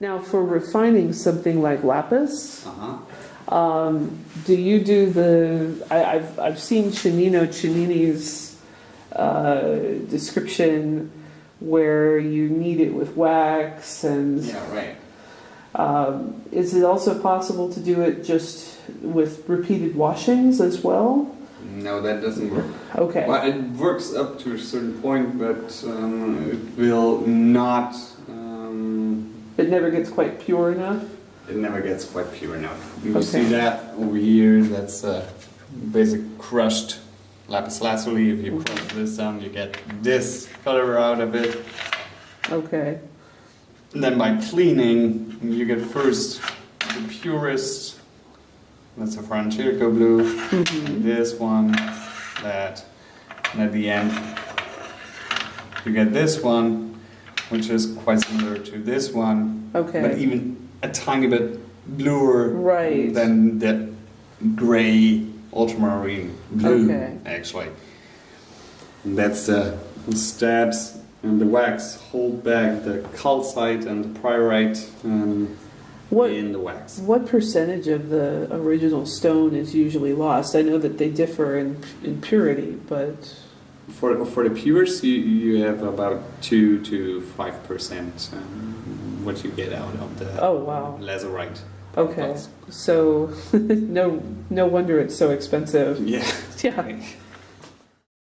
Now, for refining something like lapis, Uh-huh. um, do you do the? I, I've I've seen Cennino Cennini's uh, description where you knead it with wax, and Yeah, right. um, is it also possible to do it just with repeated washings as well? No, that doesn't work. Okay. Well, it works up to a certain point, but um, it will not. It never gets quite pure enough. it never gets quite pure enough. You Okay. see that over here? That's uh, basic crushed lapis lazuli. If you crush this down, you get this color out of it. Okay. And then by cleaning, you get first the purest. That's a Francesco blue. Mhm. this one, that, and at the end you get this one, which is quite similar to this one, but even a tiny bit bluer Right. than the gray ultramarine blue, Okay. actually. And that's the stabs and the wax hold back the calcite and the pyrite um, What in the wax. what percentage of the original stone is usually lost? I know that they differ in in purity, but For, for the pures, you, you have about 2 to 5% um, what you get out of the Oh, wow. lazurite. okay. So no no wonder it's so expensive. Yeah. Yeah.